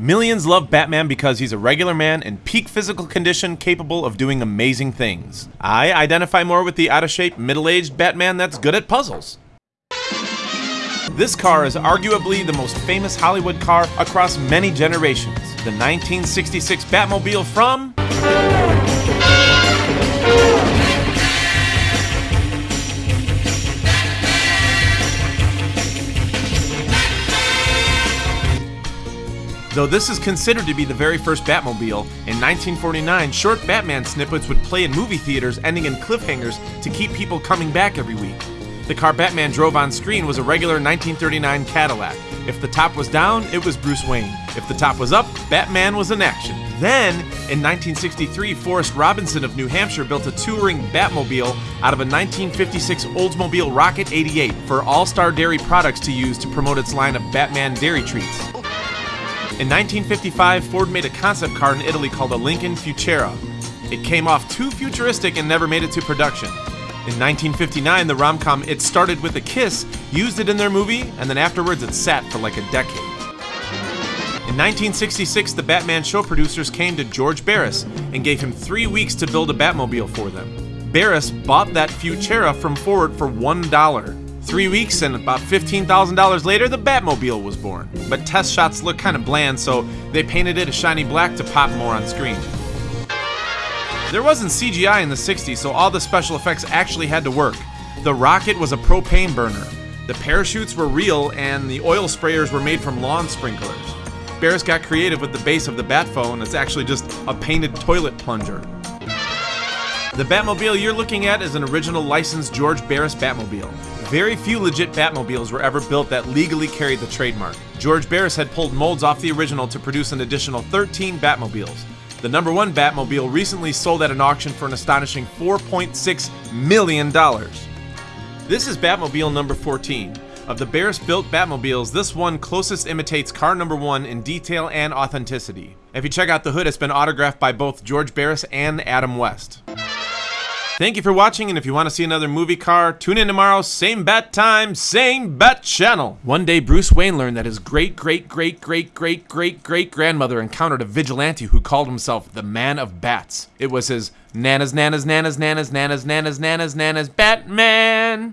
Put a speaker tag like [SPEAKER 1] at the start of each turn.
[SPEAKER 1] Millions love Batman because he's a regular man in peak physical condition capable of doing amazing things. I identify more with the out of shape, middle aged Batman that's good at puzzles. This car is arguably the most famous Hollywood car across many generations. The 1966 Batmobile from. Though this is considered to be the very first Batmobile, in 1949, short Batman snippets would play in movie theaters, ending in cliffhangers to keep people coming back every week. The car Batman drove on screen was a regular 1939 Cadillac. If the top was down, it was Bruce Wayne. If the top was up, Batman was in action. Then, in 1963, Forrest Robinson of New Hampshire built a touring Batmobile out of a 1956 Oldsmobile Rocket 88 for All Star Dairy Products to use to promote its line of Batman dairy treats. In 1955, Ford made a concept car in Italy called a Lincoln Futura. It came off too futuristic and never made it to production. In 1959, the rom-com It Started With a Kiss used it in their movie, and then afterwards it sat for like a decade. In 1966, the Batman show producers came to George Barris and gave him three weeks to build a Batmobile for them. Barris bought that Futura from Ford for $1. Three weeks and about $15,000 later, the Batmobile was born. But test shots looked kind of bland, so they painted it a shiny black to pop more on screen. There wasn't CGI in the 60s, so all the special effects actually had to work. The rocket was a propane burner, the parachutes were real, and the oil sprayers were made from lawn sprinklers. Barris got creative with the base of the Batphone, it's actually just a painted toilet plunger. The Batmobile you're looking at is an original licensed George Barris Batmobile. Very few legit Batmobiles were ever built that legally carried the trademark. George Barris had pulled molds off the original to produce an additional 13 Batmobiles. The number one Batmobile recently sold at an auction for an astonishing $4.6 million. This is Batmobile number 14. Of the Barris built Batmobiles, this one closest imitates car number one in detail and authenticity. If you check out the hood, it's been autographed by both George Barris and Adam West. Thank you for watching, and if you want to see another movie car, tune in tomorrow, same bat time, same bat channel. One day, Bruce Wayne learned that his great, great, great, great, great, great, great grandmother encountered a vigilante who called himself the Man of Bats. It was his Nana's, Nana's, Nana's, Nana's, Nana's, Nana's, Nana's, Nana's Batman.